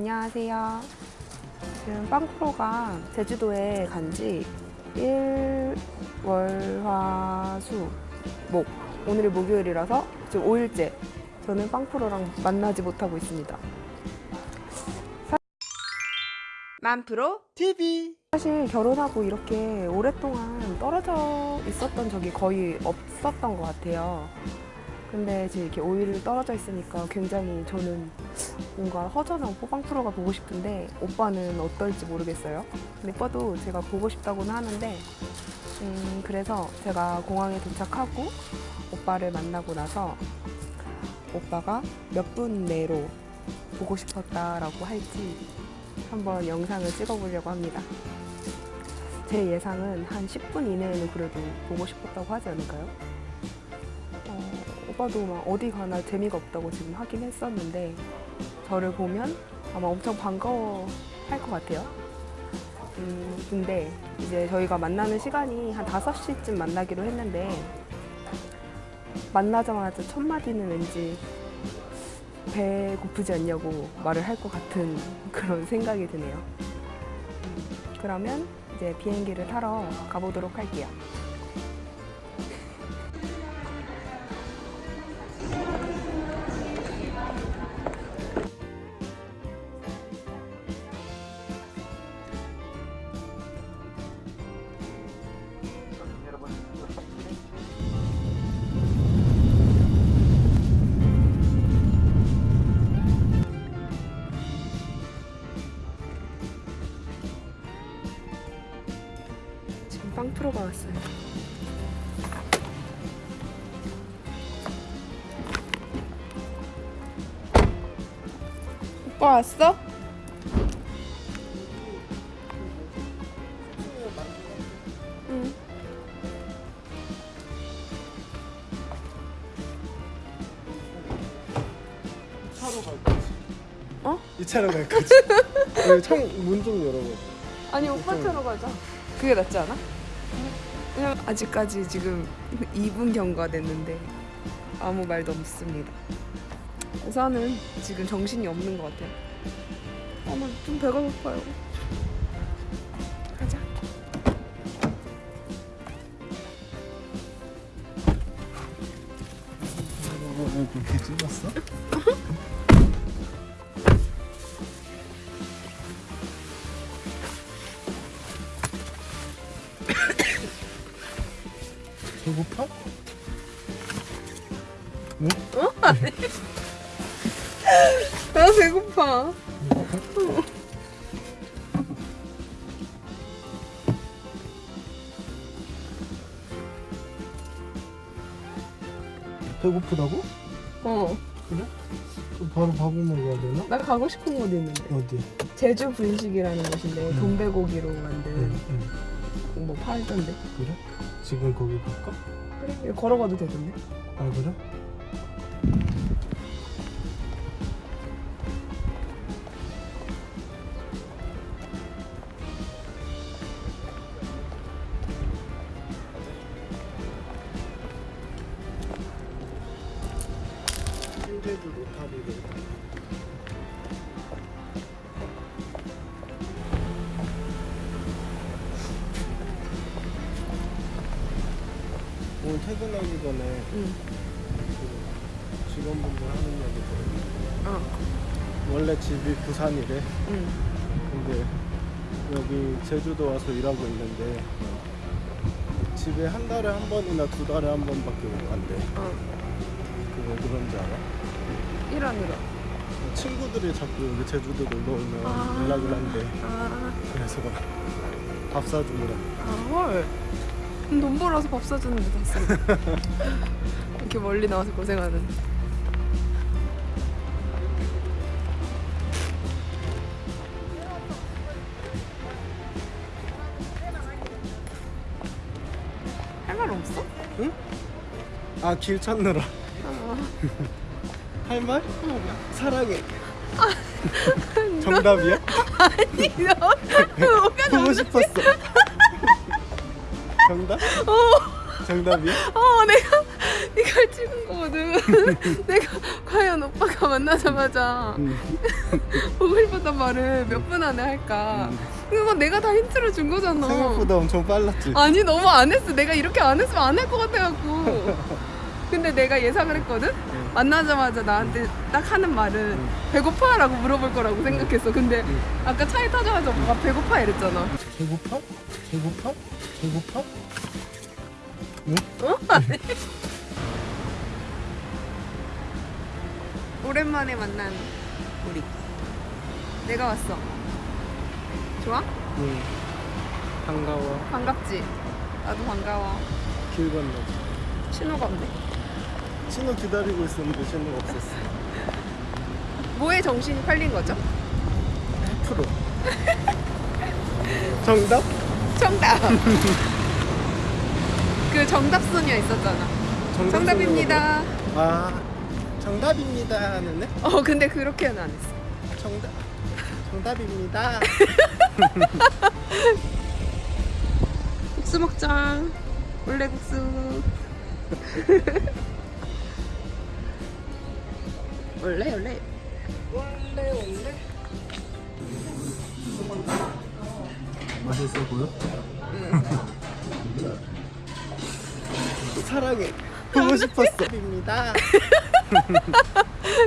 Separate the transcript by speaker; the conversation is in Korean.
Speaker 1: 안녕하세요. 지금 빵프로가 제주도에 간 지 1, 월, 화, 수, 목. 오늘이 목요일이라서 지금 5일째 저는 빵프로랑 만나지 못하고 있습니다. 만프로
Speaker 2: TV
Speaker 1: 사실 결혼하고 이렇게 오랫동안 떨어져 있었던 적이 거의 없었던 것 같아요. 근데 이제 이렇게 5일 떨어져 있으니까 굉장히 저는 뭔가 허전하고 빵프로가 보고 싶은데 오빠는 어떨지 모르겠어요. 근데 오빠도 제가 보고 싶다고는 하는데 음, 그래서 제가 공항에 도착하고 오빠를 만나고 나서 오빠가 몇 분 내로 보고 싶었다라고 할지 한번 영상을 찍어보려고 합니다. 제 예상은 한 10분 이내에는 그래도 보고 싶었다고 하지 않을까요? 어, 오빠도 막 어디 가나 재미가 없다고 지금 하긴 했었는데 저를 보면 아마 엄청 반가워 할 것 같아요. 음, 근데 이제 저희가 만나는 시간이 한 5시쯤 만나기로 했는데 만나자마자 첫 마디는 왠지 배 고프지 않냐고 말을 할 것 같은 그런 생각이 드네요. 음, 그러면 이제 비행기를 타러 가보도록 할게요. 빵 프로가 왔어요. 오빠 왔어? 응.
Speaker 2: 차로 갈 거지
Speaker 1: 어?
Speaker 2: 이 차로 갈 거지 창문 좀 열어봐
Speaker 1: 아니 오빠 차로 가자. 그게 낫지 않아? 아직까지 지금 2분 경과됐는데 아무 말도 없습니다. 우선은 지금 정신이 없는 것 같아요. 어머 좀 배가 고파요. 가자.
Speaker 2: 왜 그렇게 찍었어? 배고파? 응?
Speaker 1: 나 배고파.
Speaker 2: 배고프다고?
Speaker 1: 어.
Speaker 2: 그래? 그럼 바로 밥을 먹어야 되나?
Speaker 1: 나 가고 싶은 곳 있는데.
Speaker 2: 어디?
Speaker 1: 제주 분식이라는 곳인데
Speaker 2: 응.
Speaker 1: 돈베고기로 만든
Speaker 2: 응, 응.
Speaker 1: 뭐 팔던데.
Speaker 2: 그래? 지금 거기 갈까?
Speaker 1: 그래? 걸어가도 되던데.
Speaker 2: 아 그래? 로타리를 오늘 퇴근하기 전에
Speaker 1: 응.
Speaker 2: 그 직원분들 하는 얘기 들었는데
Speaker 1: 어.
Speaker 2: 원래 집이 부산이래
Speaker 1: 응.
Speaker 2: 근데 여기 제주도 와서 일하고 있는데 집에 한 달에 한 번이나 두 달에 한 번밖에 못 간대
Speaker 1: 어.
Speaker 2: 그왜 그런지 알아?
Speaker 1: 일하느라.
Speaker 2: 친구들이 자꾸 여기 제주도 놀러 오면
Speaker 1: 아.
Speaker 2: 연락을 한대
Speaker 1: 아.
Speaker 2: 그래서 밥 사주느라
Speaker 1: 아 헐. 돈 벌어서 밥 사주는 데다 쓰고. 이렇게 멀리 나와서 고생하는. 할 말 없어?
Speaker 2: 아길 찾느라
Speaker 1: 아,
Speaker 2: 할 말? 사랑해 정답이야?
Speaker 1: 너 뭐가
Speaker 2: 보고 싶었어 정답?
Speaker 1: 어,
Speaker 2: 정답이야?
Speaker 1: 어, 내가 이걸 찍은 거거든. 내가 과연 오빠가 만나자마자
Speaker 2: 음.
Speaker 1: 보고 싶었던 말을 몇 분 안에 할까.
Speaker 2: 음.
Speaker 1: 그거 내가 다 힌트를 준 거잖아.
Speaker 2: 생각보다 엄청 빨랐지.
Speaker 1: 아니 너무 안 했어. 내가 이렇게 안 했으면 안 할 것 같아갖고. 근데 내가 예상을 했거든. 만나자마자 나한테 딱 하는 말은
Speaker 2: 응.
Speaker 1: 배고파 라고 물어볼 거라고 생각했어. 근데
Speaker 2: 응.
Speaker 1: 아까 차에 타자마자 오빠가 배고파 이랬잖아.
Speaker 2: 배고파? 배고파? 배고파?
Speaker 1: 어? 오랜만에 만난 우리. 내가 왔어. 좋아?
Speaker 2: 응. 반가워.
Speaker 1: 반갑지? 나도 반가워.
Speaker 2: 길 건너.
Speaker 1: 신호가 없네.
Speaker 2: 신호 기다리고 있었는데 신호가 없었어.
Speaker 1: 뭐에 정신이 팔린 거죠?
Speaker 2: 프로. 정답?
Speaker 1: 정답. 그 정답 소녀 있었잖아.
Speaker 2: 정답
Speaker 1: 정답입니다.
Speaker 2: 소녀거든? 아, 정답입니다 하는데?
Speaker 1: 어 근데 그렇게는 안 했어.
Speaker 2: 정답. 정답입니다.
Speaker 1: 국수 먹자. 원래 국수. 원래 원래.
Speaker 2: 원래 원래. 맛있어 보여? 사랑해. 보고 싶었어. 입니다.